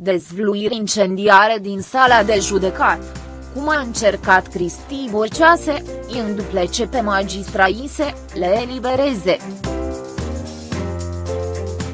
Dezvluiri incendiare din sala de judecat. Cum a încercat Cristi Borcea să îi înduplece pe magistraise, le elibereze.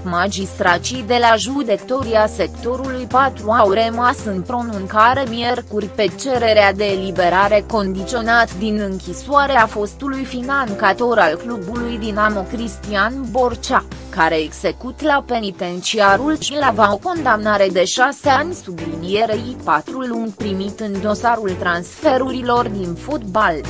Magistracii de la judecătoria sectorului 4 au rămas în pronuncare miercuri pe cererea de eliberare condiționat din închisoare a fostului financator al clubului Dinamo Cristian Borcea, care execut la penitenciarul Cilava o condamnare de șase ani sublinierei patru luni primit în dosarul transferurilor din fotbal.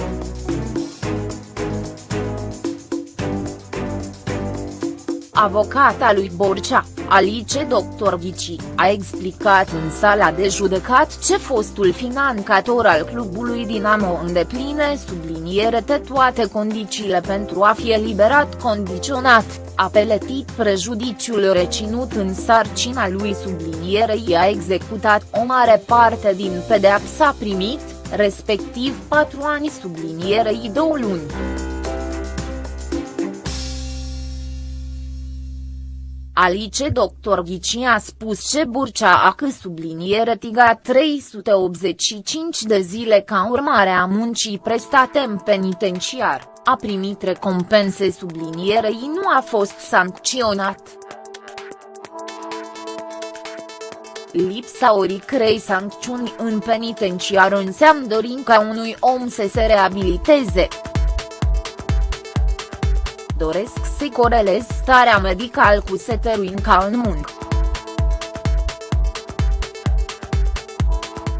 Avocata lui Borcea, Alice Dr. Ghici, a explicat în sala de judecat ce fostul financator al clubului Dinamo îndepline subliniere toate condițiile pentru a fi eliberat condiționat, a peletit prejudiciul reținut în sarcina lui sublinierei a executat o mare parte din pedeapsa primit, respectiv patru ani sublinierei două luni. Alice Dr. Ghici a spus ce Burcea a că subliniere tiga 385 de zile ca urmare a muncii prestate în penitenciar, a primit recompense sublinierei nu a fost sancționat. Lipsa oricrei sancțiuni în penitenciar înseamnă dorința unui om să se reabiliteze doresc să corelez starea medicală cu seterul ca în muncă.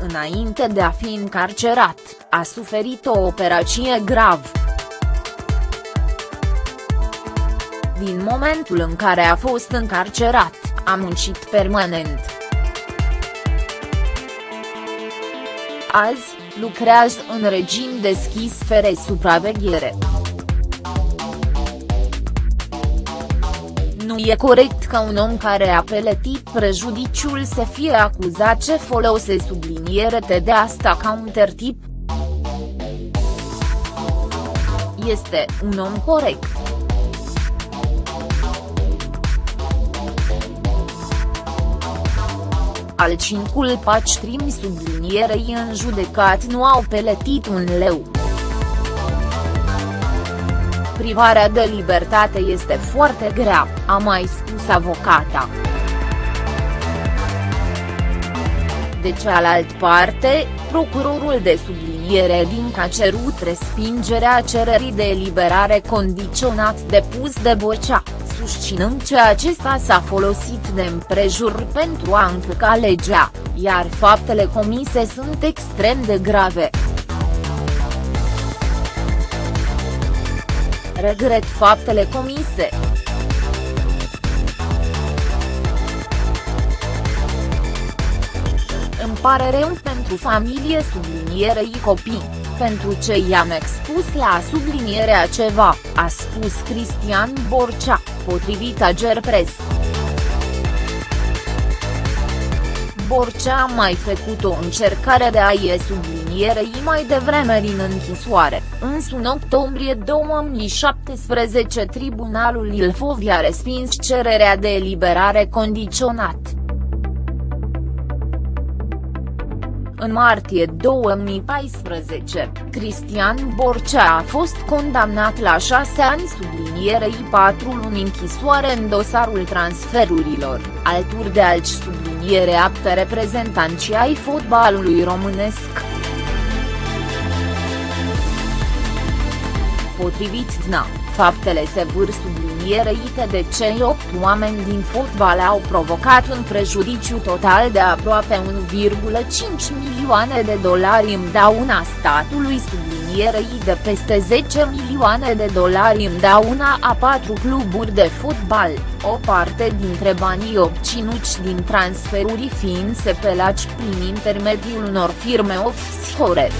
Înainte de a fi încarcerat, a suferit o operație gravă. Din momentul în care a fost încarcerat, a muncit permanent. Azi, lucrează în regim deschis fără supraveghere. Nu e corect ca un om care a peletit prejudiciul să fie acuzat ce folose subliniere de asta ca un tertip. Este un om corect. Al cincul paci trimi sublinierei în judecat nu au peletit un leu. Privarea de libertate este foarte grea, a mai spus avocata. De cealaltă parte, procurorul de subliniere din a cerut respingerea cererii de eliberare condiționat depus de Bocea, susținând că acesta s-a folosit de împrejur pentru a încălca legea, iar faptele comise sunt extrem de grave. Regret faptele comise. Îmi pare rău pentru familie sublinierei copii, pentru ce i-am expus la sublinierea ceva, a spus Cristian Borcea, potrivit Agerpres. Borcea a mai făcut o încercare de a-i sublinierei mai devreme din închisoare, însă în octombrie 2017 tribunalul Ilfov a respins cererea de eliberare condiționat. În martie 2014, Cristian Borcea a fost condamnat la șase ani sublinierei patru luni închisoare în dosarul transferurilor, alături de alți subliniere apte reprezentanți ai fotbalului românesc. Potrivit DNA, faptele se vâr sublinierei de cei opt oameni din fotbal au provocat un prejudiciu total de aproape 1,5 milioane de dolari în dauna statului sublinierei de peste 10 milioane de dolari în dauna a patru cluburi de fotbal, o parte dintre banii obținuți din transferuri fiind sepelați prin intermediul unor firme offshore.